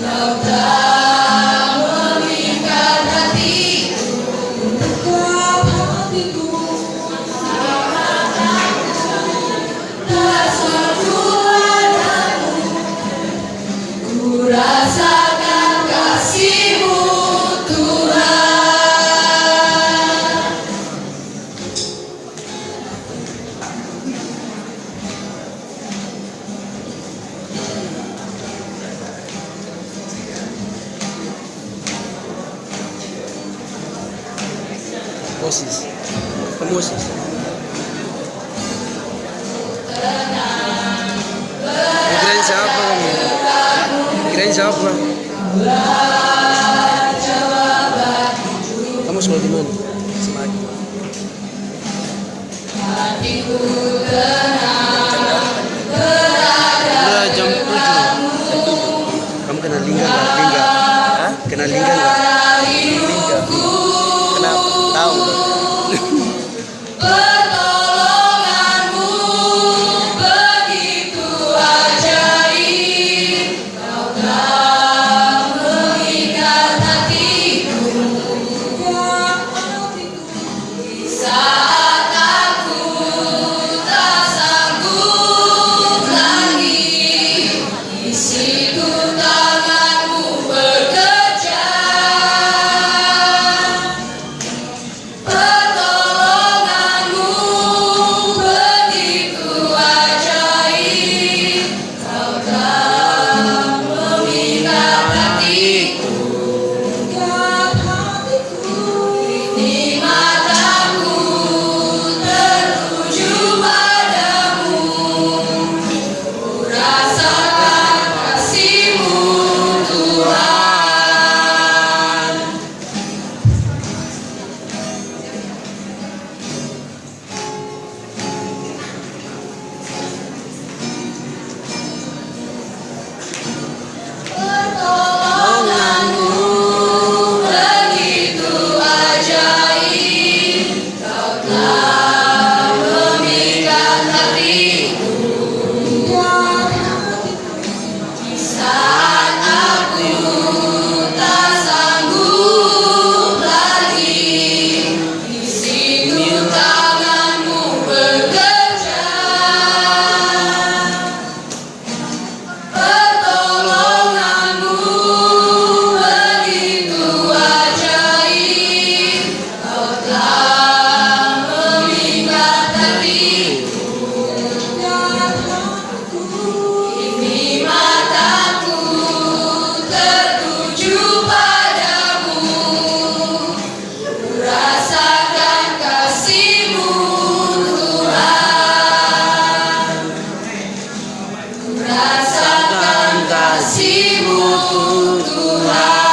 Love Moses. Moses. Kirain siapa kamu? Kirain siapa? Kamu sekolah di mana? Semaki. Hatiku tenang berada jam. Kamu kena lingga nggak? Lingga? Kena lingga nggak? Aí. Rasakan kasihmu Tuhan.